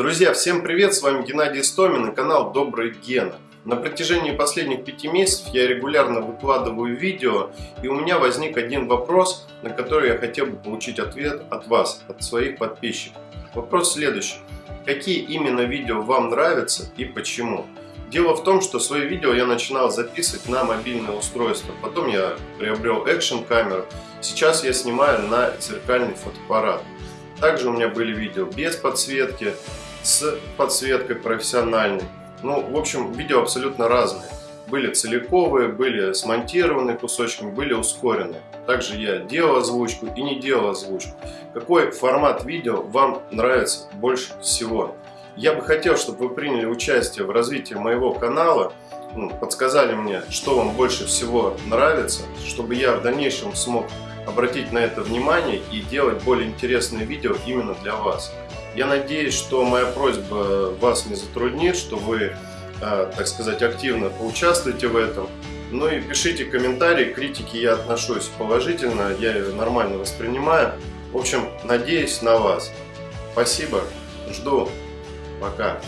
Друзья, всем привет! С вами Геннадий Стомин и канал Добрый Гена. На протяжении последних пяти месяцев я регулярно выкладываю видео, и у меня возник один вопрос, на который я хотел бы получить ответ от вас, от своих подписчиков. Вопрос следующий. Какие именно видео вам нравятся и почему? Дело в том, что свои видео я начинал записывать на мобильное устройство, потом я приобрел экшен камеру, сейчас я снимаю на зеркальный фотоаппарат. Также у меня были видео без подсветки, с подсветкой профессиональной. Ну, в общем, видео абсолютно разные. Были целиковые, были смонтированные кусочками, были ускоренные. Также я делал озвучку и не делал озвучку. Какой формат видео вам нравится больше всего? Я бы хотел, чтобы вы приняли участие в развитии моего канала, ну, подсказали мне, что вам больше всего нравится, чтобы я в дальнейшем смог обратить на это внимание и делать более интересные видео именно для вас. Я надеюсь, что моя просьба вас не затруднит, что вы, а, так сказать, активно поучаствуете в этом. Ну и пишите комментарии, критики я отношусь положительно, я ее нормально воспринимаю. В общем, надеюсь на вас. Спасибо, жду, пока.